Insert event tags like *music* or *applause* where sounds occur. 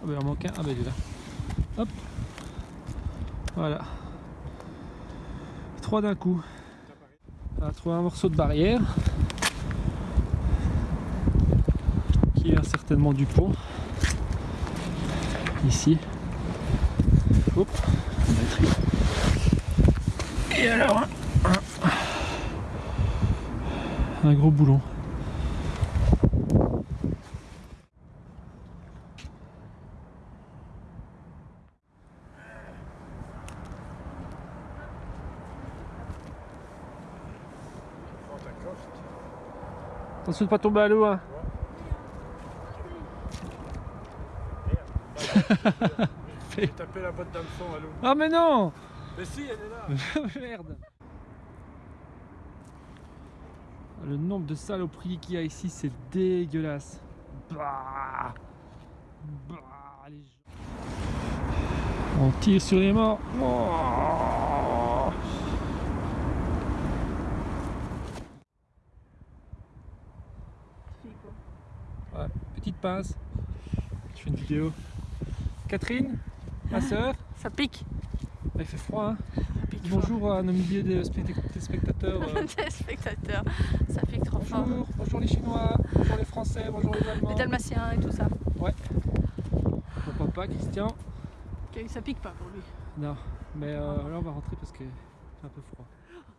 Ah bah il en manque un. Ah bah il est là. Hop. Voilà. Trois d'un coup. On va trouver un morceau de barrière. Qui vient certainement du pont. Ici. Hop. Batterie. Et alors un- un gros boulon. Attention de pas tomber à l'eau hein. J'ai tapé la botte d'hameçon à l'eau. Ah mais non Mais si, elle est là. *laughs* Merde Le nombre de saloperies qu'il y a ici, c'est dégueulasse. Bah Bah les. On tire sur les morts. Oh Ouais, petite pince. Je fais une vidéo. Catherine, ma soeur, Ça pique. il fait froid. Hein fort. Bonjour à nos milliers de spect- téléspectateurs. euh, *laughs* Des spectateurs. Ça pique trop fort. Bonjour, bonjour les Chinois, bonjour les Français, bonjour les Allemands. Les Dalmatiens et tout ça. Mon papa, Christian. Ça pique pas pour lui. Non, mais euh, là on va rentrer parce que c'est un peu froid. *gasps*